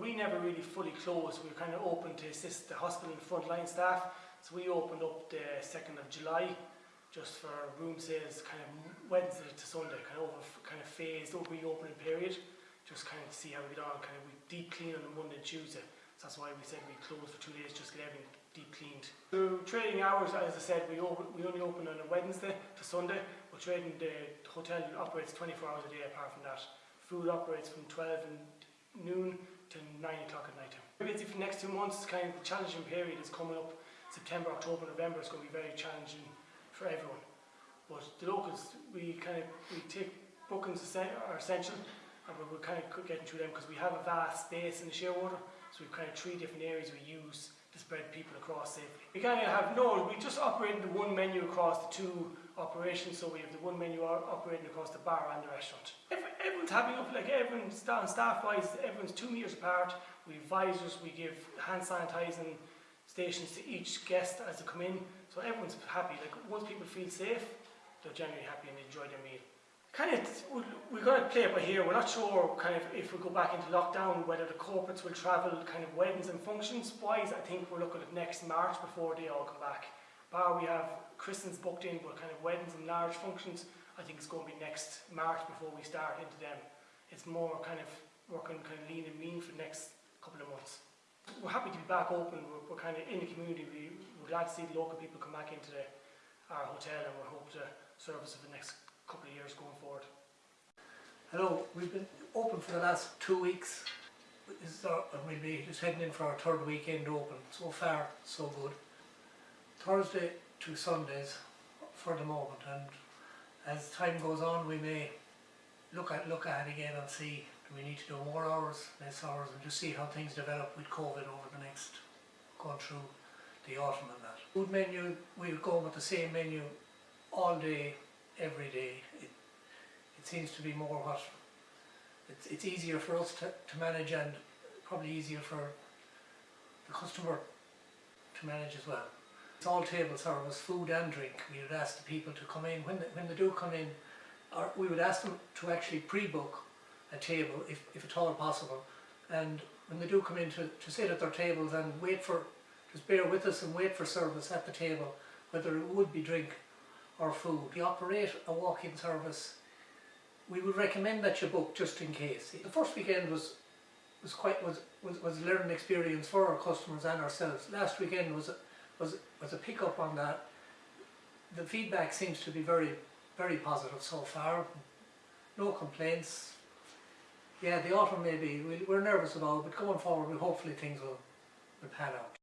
We never really fully closed. We were kind of open to assist the hospital and frontline staff. So we opened up the 2nd of July just for room sales kind of Wednesday to Sunday, kind of over, kind of phased over reopening period, just kind of to see how we get on. Kind of we deep clean on the Monday and Tuesday. So that's why we said we closed for two days, just get everything deep cleaned. So trading hours, as I said, we open, we only open on a Wednesday to Sunday, but trading the hotel operates 24 hours a day apart from that. Food operates from 12 in noon to 9 o'clock at night. Maybe it's for the next two months, kind of the challenging period is coming up. September, October, November is going to be very challenging for everyone. But the locals, we kind of we take bookings are essential, and we're, kind of getting through them because we have a vast space in the Shearwater, so we've kind of three different areas we use to spread people across safely. We kind of have no, we just operate the one menu across the two operations, so we have the one menu operating across the bar and the restaurant. Every, everyone's happy enough, like everyone's staff, staff wise, everyone's two metres apart. We have visors, we give hand sanitising stations to each guest as they come in. So everyone's happy. Like once people feel safe, they're generally happy and enjoy their meal. Kind of, we're going to play it by here. We're not sure, kind of, if we go back into lockdown, whether the corporates will travel, kind of weddings and functions wise. I think we're looking at next March before they all come back. Bar we have Christmas booked in, but kind of weddings and large functions, I think it's going to be next March before we start into them. It's more kind of working kind of lean and mean for the next couple of months we're happy to be back open. We're, we're kind of in the community. We, we're glad to see the local people come back into the, our hotel and we hope to service for the next couple of years going forward. Hello, we've been open for the last two weeks. This is our, we'll be just heading in for our third weekend open. So far, so good. Thursday to Sundays for the moment, and as time goes on, we may look at look at it again and see do we need to do more hours, less hours, and just see how things develop with COVID over the next going through the autumn and that. Food menu, we'll go with the same menu all day, every day. It, it seems to be more what it's, it's easier for us to, to manage and probably easier for the customer to manage as well. It's all table service, food and drink. We would ask the people to come in when they, when they do come in, or we would ask them to actually pre-book a table if, if at all possible. And when they do come in to, to sit at their tables and wait for, just bear with us and wait for service at the table, whether it would be drink or food. We operate a walk-in service. We would recommend that you book just in case. The first weekend was was quite was was, was a learning experience for our customers and ourselves. Last weekend was a, was was a pick up on that. The feedback seems to be very very positive so far. No complaints. Yeah, the autumn maybe we, we're nervous about, but going forward, we hopefully things will, will pan out.